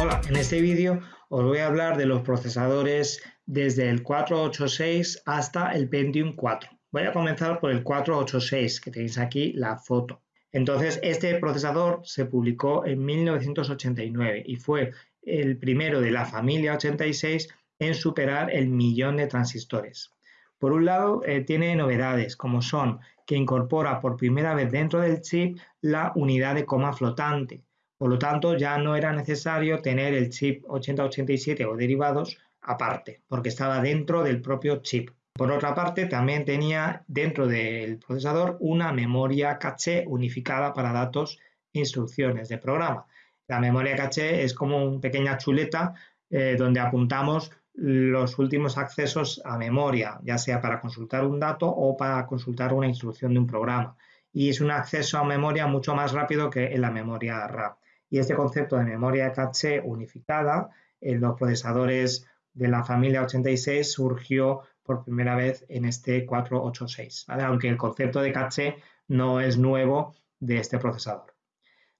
Hola, en este vídeo os voy a hablar de los procesadores desde el 486 hasta el Pentium 4. Voy a comenzar por el 486, que tenéis aquí la foto. Entonces, este procesador se publicó en 1989 y fue el primero de la familia 86 en superar el millón de transistores. Por un lado, eh, tiene novedades como son que incorpora por primera vez dentro del chip la unidad de coma flotante, por lo tanto, ya no era necesario tener el chip 8087 o derivados aparte, porque estaba dentro del propio chip. Por otra parte, también tenía dentro del procesador una memoria caché unificada para datos e instrucciones de programa. La memoria caché es como una pequeña chuleta eh, donde apuntamos los últimos accesos a memoria, ya sea para consultar un dato o para consultar una instrucción de un programa. Y es un acceso a memoria mucho más rápido que en la memoria RAM. Y este concepto de memoria caché unificada en los procesadores de la familia 86 surgió por primera vez en este 486, aunque el concepto de caché no es nuevo de este procesador.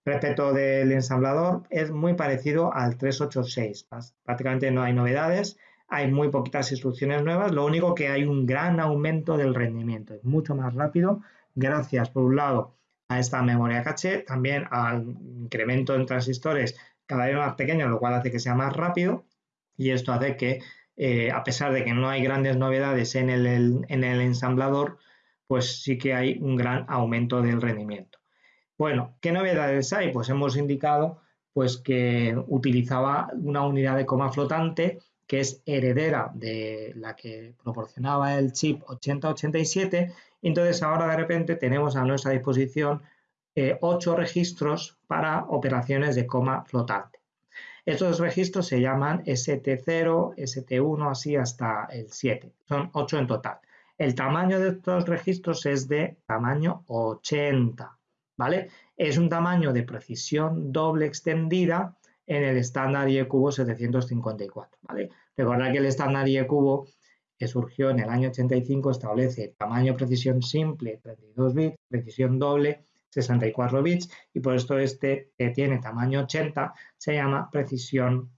Respecto del ensamblador, es muy parecido al 386. Prácticamente no hay novedades, hay muy poquitas instrucciones nuevas, lo único que hay un gran aumento del rendimiento, es mucho más rápido, gracias por un lado a esta memoria caché, también al incremento en transistores cada vez más pequeños, lo cual hace que sea más rápido y esto hace que, eh, a pesar de que no hay grandes novedades en el, en el ensamblador, pues sí que hay un gran aumento del rendimiento. Bueno, ¿qué novedades hay? Pues hemos indicado pues que utilizaba una unidad de coma flotante que es heredera de la que proporcionaba el chip 8087. Entonces ahora de repente tenemos a nuestra disposición eh, ocho registros para operaciones de coma flotante. Estos registros se llaman ST0, ST1, así hasta el 7. Son 8 en total. El tamaño de estos registros es de tamaño 80, ¿vale? Es un tamaño de precisión doble extendida en el estándar IEcubo 754. ¿vale? Recordad que el estándar IEcubo que surgió en el año 85 establece tamaño precisión simple 32 bits, precisión doble 64 bits y por esto este que tiene tamaño 80 se llama precisión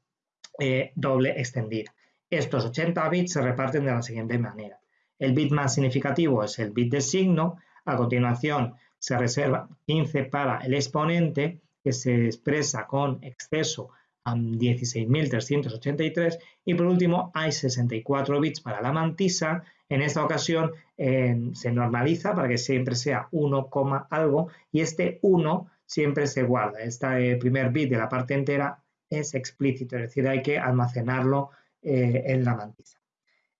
eh, doble extendida. Estos 80 bits se reparten de la siguiente manera. El bit más significativo es el bit de signo, a continuación se reserva 15 para el exponente que se expresa con exceso 16.383 y por último hay 64 bits para la mantisa. En esta ocasión se normaliza para que siempre sea 1, algo y este 1 siempre se guarda. Este primer bit de la parte entera es explícito, es decir, hay que almacenarlo eh, en la mantisa.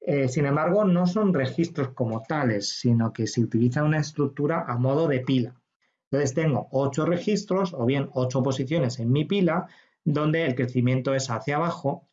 Eh, sin embargo, no son registros como tales, sino que se utiliza una estructura a modo de pila. Entonces tengo ocho registros o bien ocho posiciones en mi pila donde el crecimiento es hacia abajo,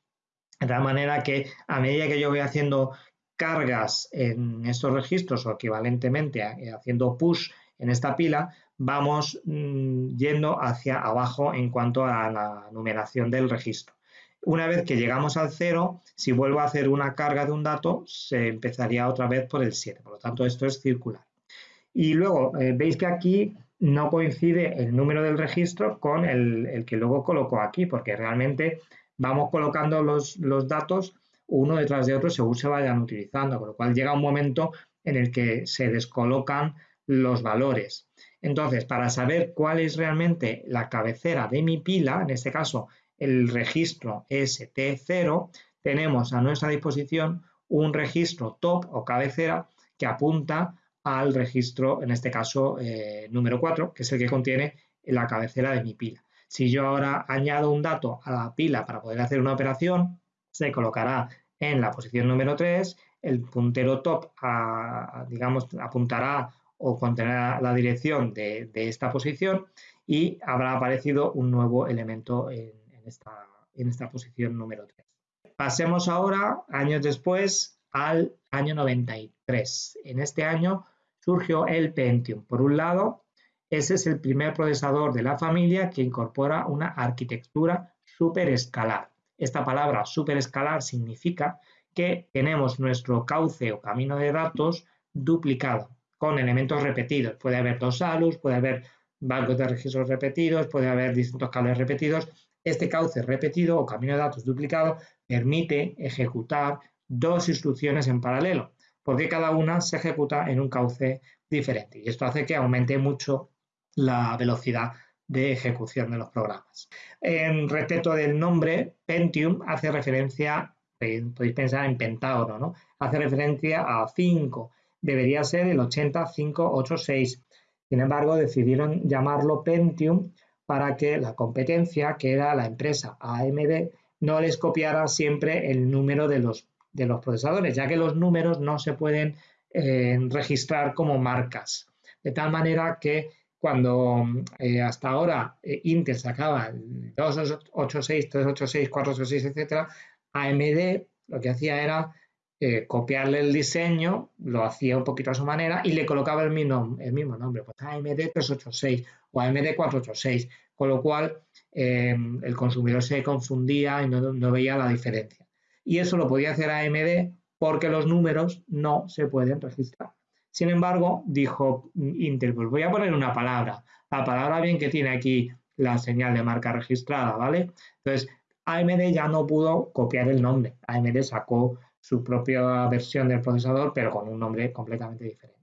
de tal manera que a medida que yo voy haciendo cargas en estos registros o equivalentemente eh, haciendo push en esta pila, vamos mm, yendo hacia abajo en cuanto a la numeración del registro. Una vez que llegamos al cero, si vuelvo a hacer una carga de un dato, se empezaría otra vez por el 7. Por lo tanto, esto es circular. Y luego, eh, veis que aquí no coincide el número del registro con el, que luego coloco aquí, porque realmente vamos colocando los, datos uno detrás de otro según se vayan utilizando, con lo cual llega un momento en el que se descolocan los valores. Entonces, para saber cuál es realmente la cabecera de mi pila, en este caso el registro ST0, tenemos a nuestra disposición un registro top o cabecera que apunta al registro, en este caso eh, número 4, que es el que contiene la cabecera de mi pila. Si yo ahora añado un dato a la pila para poder hacer una operación, se colocará en la posición número 3, el puntero top, digamos, apuntará o contenerá la dirección de, esta posición y habrá aparecido un nuevo elemento en, esta, en esta posición número 3. Pasemos ahora, años después, al año 93. En este año surgió el Pentium. Por un lado, ese es el primer procesador de la familia que incorpora una arquitectura superescalar. Esta palabra superescalar significa que tenemos nuestro cauce o camino de datos duplicado con elementos repetidos. Puede haber dos ALUs, puede haber bancos de registros repetidos, puede haber distintos cables repetidos. Este cauce repetido o camino de datos duplicado permite ejecutar dos instrucciones en paralelo, porque cada una se ejecuta en un cauce diferente. Y esto hace que aumente mucho la velocidad de ejecución de los programas. En respecto del nombre, Pentium hace referencia, eh, podéis pensar en Pentágono, ¿no? Hace referencia a 5. Debería ser el 80586. Sin embargo, decidieron llamarlo Pentium para que la competencia, que era la empresa AMD, no les copiara siempre el número de los, de los procesadores, ya que los números no se pueden eh, registrar como marcas. De tal manera que cuando eh, hasta ahora eh, Intel sacaba 286, 386, 486, etc., AMD lo que hacía era copiarle el diseño, lo hacía un poquito a su manera y le colocaba el mismo, el mismo nombre, pues AMD 386 o AMD 486, con lo cual el consumidor se confundía y no, veía la diferencia. Y eso lo podía hacer AMD porque los números no se pueden registrar. Sin embargo, dijo Intel, pues voy a poner una palabra. La palabra bien que tiene aquí la señal de marca registrada, ¿vale? Entonces, AMD ya no pudo copiar el nombre. AMD sacó su propia versión del procesador, pero con un nombre completamente diferente.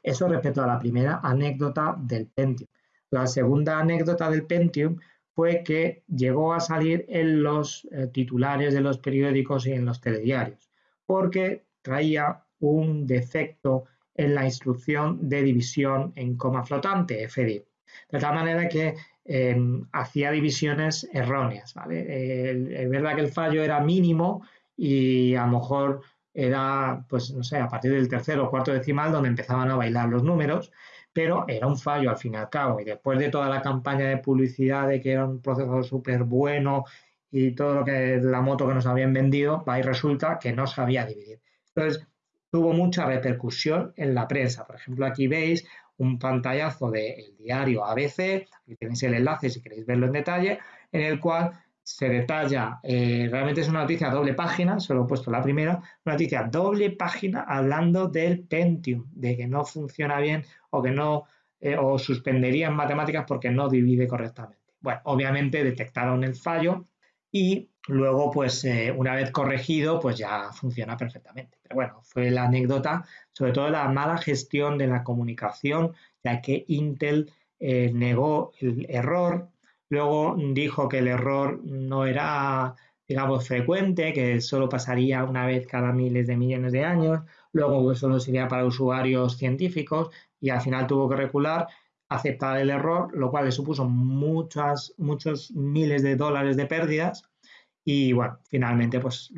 Eso respecto a la primera anécdota del Pentium. La segunda anécdota del Pentium fue que llegó a salir en los eh, titulares de los periódicos y en los telediarios, porque traía un defecto en la instrucción de división en coma flotante, FDIV. De tal manera que em, hacía divisiones erróneas. es verdad que el fallo era mínimo y a lo mejor era, pues no sé, a partir del tercero o cuarto decimal donde empezaban a bailar los números, pero era un fallo al fin y al cabo. Y después de toda la campaña de publicidad de que era un procesador súper bueno y todo lo que la moto que nos habían vendido, y resulta que no sabía dividir. Entonces, tuvo mucha repercusión en la prensa. Por ejemplo, aquí veis un pantallazo del diario ABC, aquí tenéis el enlace si queréis verlo en detalle, en el cual se detalla, eh, realmente es una noticia doble página, solo he puesto la primera, una noticia doble página hablando del Pentium, de que no funciona bien o que no, eh, o suspendería en matemáticas porque no divide correctamente. Bueno, obviamente detectaron el fallo y luego, pues eh, una vez corregido, pues ya funciona perfectamente. Pero bueno, fue la anécdota, sobre todo la mala gestión de la comunicación, ya que Intel negó el error, Luego dijo que el error no era, digamos, frecuente, que solo pasaría una vez cada miles de millones de años. Luego solo sería para usuarios científicos y al final tuvo que recular, aceptar el error, lo cual le supuso muchas, muchos miles de dólares de pérdidas. Y bueno, finalmente pues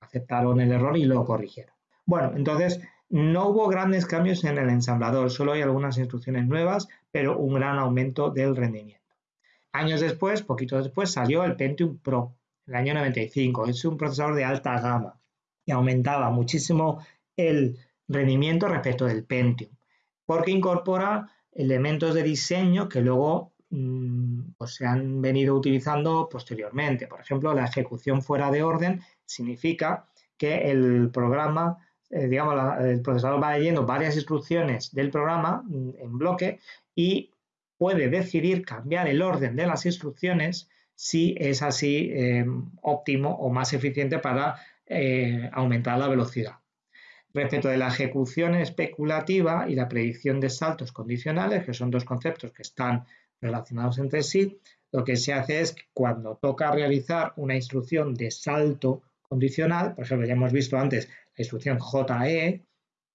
aceptaron el error y lo corrigieron. Bueno, entonces no hubo grandes cambios en el ensamblador, solo hay algunas instrucciones nuevas, pero un gran aumento del rendimiento. Años después, poquito después, salió el Pentium Pro, en el año 95. Es un procesador de alta gama y aumentaba muchísimo el rendimiento respecto del Pentium, porque incorpora elementos de diseño que luego mm, pues, se han venido utilizando posteriormente. Por ejemplo, la ejecución fuera de orden significa que el programa, eh, digamos, el procesador va leyendo varias instrucciones del programa mm, en bloque y puede decidir cambiar el orden de las instrucciones si es así em, óptimo o más eficiente para eh, aumentar la velocidad. Respecto de la ejecución especulativa y la predicción de saltos condicionales, que son dos conceptos que están relacionados entre sí, lo que se hace es que cuando toca realizar una instrucción de salto condicional, por ejemplo, ya hemos visto antes la instrucción JE,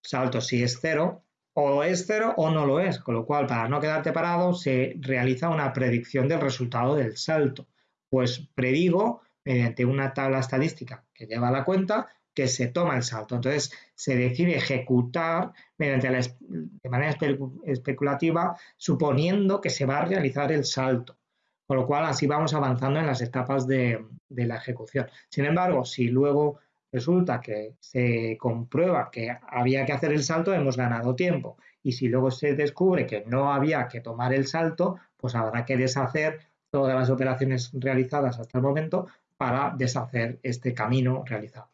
salto si es cero, o es cero o no lo es, con lo cual para no quedarte parado se realiza una predicción del resultado del salto. Pues predigo mediante una tabla estadística que lleva la cuenta que se toma el salto. Entonces se decide ejecutar mediante de manera especulativa suponiendo que se va a realizar el salto. Con lo cual así vamos avanzando en las etapas de, de la ejecución. Sin embargo, si luego resulta que se comprueba que había que hacer el salto, hemos ganado tiempo. Y si luego se descubre que no había que tomar el salto, pues habrá que deshacer todas las operaciones realizadas hasta el momento para deshacer este camino realizado.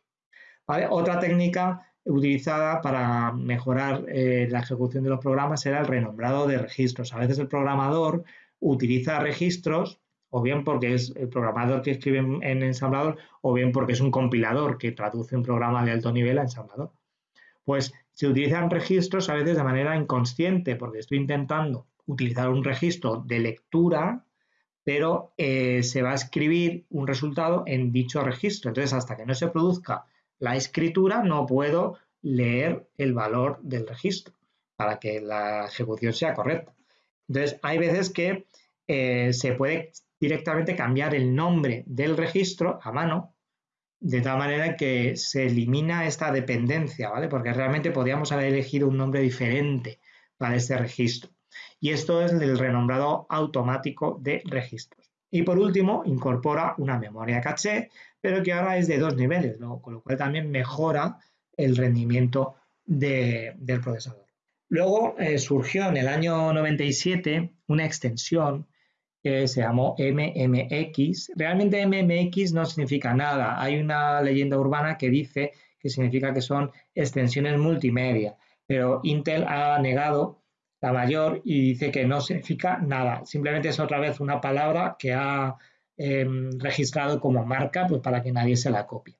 Otra técnica utilizada para mejorar eh, la ejecución de los programas era el renombrado de registros. A veces el programador utiliza registros o bien porque es el programador que escribe en, ensamblador, o bien porque es un compilador que traduce un programa de alto nivel a ensamblador. Pues se utilizan registros a veces de manera inconsciente, porque estoy intentando utilizar un registro de lectura, pero eh, se va a escribir un resultado en dicho registro. Entonces, hasta que no se produzca la escritura, no puedo leer el valor del registro para que la ejecución sea correcta. Entonces, hay veces que eh, se puede directamente cambiar el nombre del registro a mano, de tal manera que se elimina esta dependencia, ¿vale? Porque realmente podríamos haber elegido un nombre diferente para este registro. Y esto es el renombrado automático de registros. Y por último, incorpora una memoria caché, pero que ahora es de dos niveles, con lo cual también mejora el rendimiento del procesador. Luego eh, surgió en el año 97 una extensión se llamó MMX. Realmente MMX no significa nada. Hay una leyenda urbana que dice que significa que son extensiones multimedia, pero Intel ha negado la mayor y dice que no significa nada. Simplemente es otra vez una palabra que ha em, registrado como marca pues, para que nadie se la copie.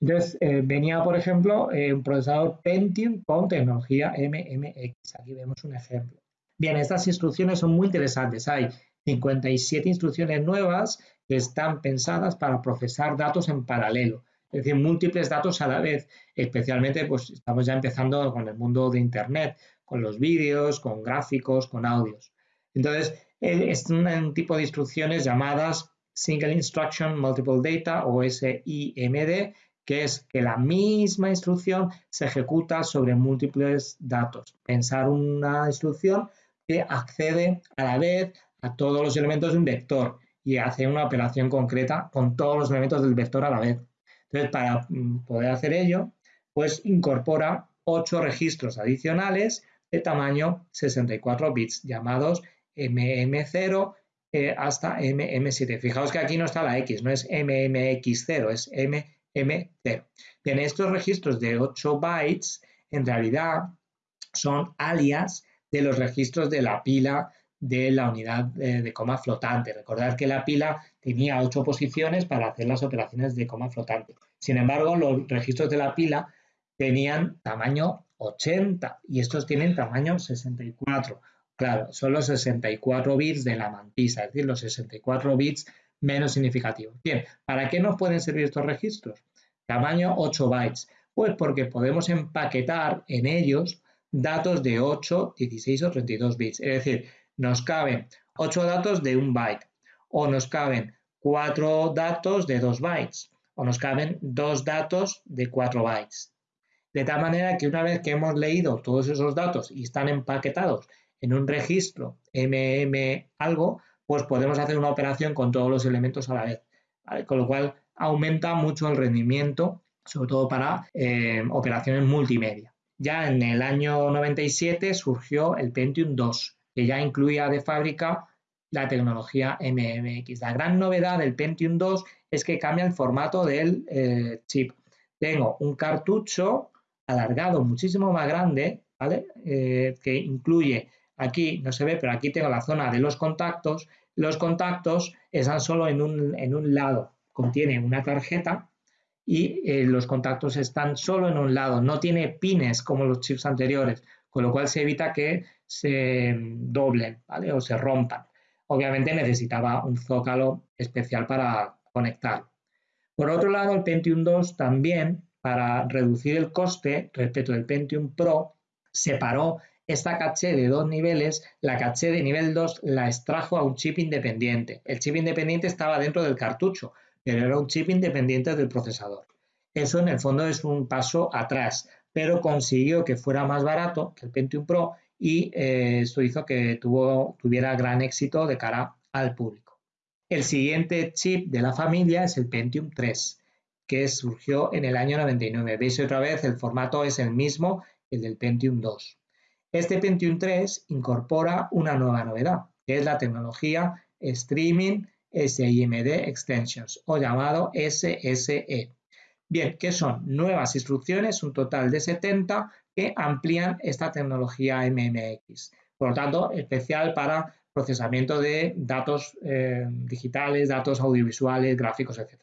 Entonces, eh, venía, por ejemplo, eh, un procesador Pentium con tecnología MMX. Aquí vemos un ejemplo. Bien, estas instrucciones son muy interesantes. Hay 57 instrucciones nuevas que están pensadas para procesar datos en paralelo, es decir, múltiples datos a la vez, especialmente pues estamos ya empezando con el mundo de Internet, con los vídeos, con gráficos, con audios. Entonces, es un tipo de instrucciones llamadas Single Instruction Multiple Data o SIMD, que es que la misma instrucción se ejecuta sobre múltiples datos. Pensar una instrucción que accede a la vez a todos los elementos de un vector y hace una operación concreta con todos los elementos del vector a la vez. Entonces, para mm, poder hacer ello, pues incorpora ocho registros adicionales de tamaño 64 bits llamados MM0 eh, hasta MM7. Fijaos que aquí no está la X, no es MMX0, es MM0. Bien, estos registros de 8 bytes en realidad son alias de los registros de la pila de la unidad de, coma flotante. Recordad que la pila tenía ocho posiciones para hacer las operaciones de coma flotante. Sin embargo, los registros de la pila tenían tamaño 80 y estos tienen tamaño 64. Claro, son los 64 bits de la mantisa, es decir, los 64 bits menos significativos. Bien, ¿para qué nos pueden servir estos registros? Tamaño 8 bytes. Pues porque podemos empaquetar en ellos datos de 8, 16 o 32 bits. Es decir, nos caben 8 datos de un byte o nos caben 4 datos de 2 bytes o nos caben 2 datos de 4 bytes. De tal manera que una vez que hemos leído todos esos datos y están empaquetados en un registro MM algo, pues podemos hacer una operación con todos los elementos a la vez. Con lo cual aumenta mucho el rendimiento, sobre todo para eh, operaciones multimedia. Ya en el año 97 surgió el Pentium 2, que ya incluía de fábrica la tecnología MMX. La gran novedad del Pentium 2 es que cambia el formato del eh, chip. Tengo un cartucho alargado muchísimo más grande, ¿vale? Eh, que incluye, aquí no se ve, pero aquí tengo la zona de los contactos. Los contactos están solo en un, en un lado, contiene una tarjeta y eh, los contactos están solo en un lado, no tiene pines como los chips anteriores, con lo cual se evita que se doblen o se rompan. Obviamente necesitaba un zócalo especial para conectar. Por otro lado, el Pentium 2 también, para reducir el coste respecto del Pentium Pro, separó esta caché de dos niveles, la caché de nivel 2 la extrajo a un chip independiente. El chip independiente estaba dentro del cartucho, pero era un chip independiente del procesador. Eso en el fondo es un paso atrás, pero consiguió que fuera más barato que el Pentium Pro y eh, esto hizo que tuviera gran éxito de cara al público. El siguiente chip de la familia es el Pentium 3, que surgió en el año 99. Veis otra vez, el formato es el mismo, el del Pentium 2. Este Pentium 3 incorpora una nueva novedad, que es la tecnología Streaming SIMD Extensions, o llamado SSE. Bien, ¿qué son? Nuevas instrucciones, un total de 70, que amplían esta tecnología MMX. Por lo tanto, especial para procesamiento de datos eh, digitales, datos audiovisuales, gráficos, etc.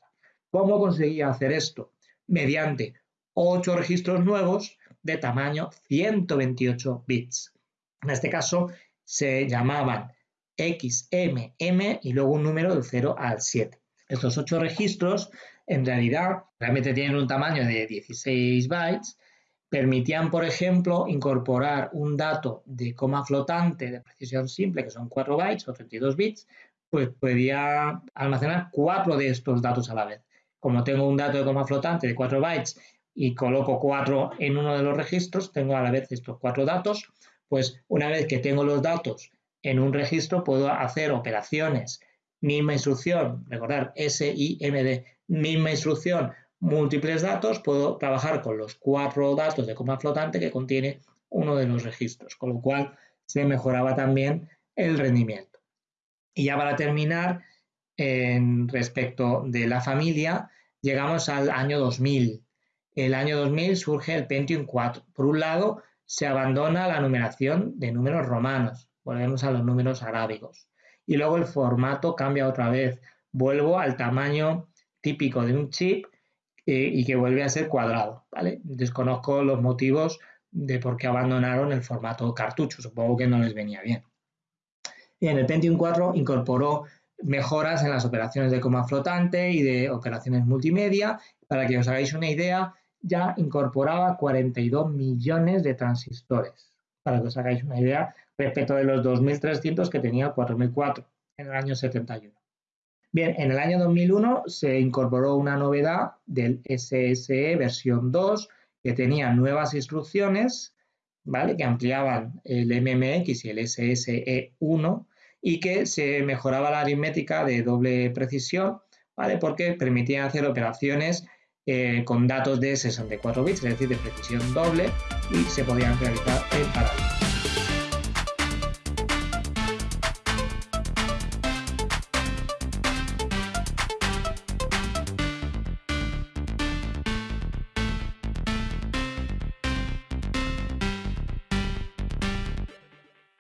¿Cómo conseguía hacer esto? Mediante ocho registros nuevos de tamaño 128 bits. En este caso se llamaban X, M, M y luego un número del 0 al 7. Estos ocho registros en realidad realmente tienen un tamaño de 16 bytes, permitían, por ejemplo, incorporar un dato de coma flotante de precisión simple, que son 4 bytes o 32 bits, pues podía almacenar cuatro de estos datos a la vez. Como tengo un dato de coma flotante de 4 bytes y coloco 4 en uno de los registros, tengo a la vez estos cuatro datos, pues una vez que tengo los datos en un registro puedo hacer operaciones, misma instrucción, recordar SIMD, misma instrucción, múltiples datos, puedo trabajar con los cuatro datos de coma flotante que contiene uno de los registros, con lo cual se mejoraba también el rendimiento. Y ya para terminar, en respecto de la familia, llegamos al año 2000. El año 2000 surge el Pentium 4. Por un lado, se abandona la numeración de números romanos, volvemos a los números arábigos. Y luego el formato cambia otra vez. Vuelvo al tamaño típico de un chip eh, y que vuelve a ser cuadrado. ¿vale? Desconozco los motivos de por qué abandonaron el formato cartucho. Supongo que no les venía bien. Bien, el Pentium 4 incorporó mejoras en las operaciones de coma flotante y de operaciones multimedia. Para que os hagáis una idea, ya incorporaba 42 millones de transistores. Para que os hagáis una idea respecto de los 2.300 que tenía el 4004 en el año 71. Bien, en el año 2001 se incorporó una novedad del SSE versión 2 que tenía nuevas instrucciones, ¿vale? Que ampliaban el MMX y el SSE1 y que se mejoraba la aritmética de doble precisión, ¿vale? Porque permitían hacer operaciones eh, con datos de 64 bits, es decir, de precisión doble, y se podían realizar en paralelo.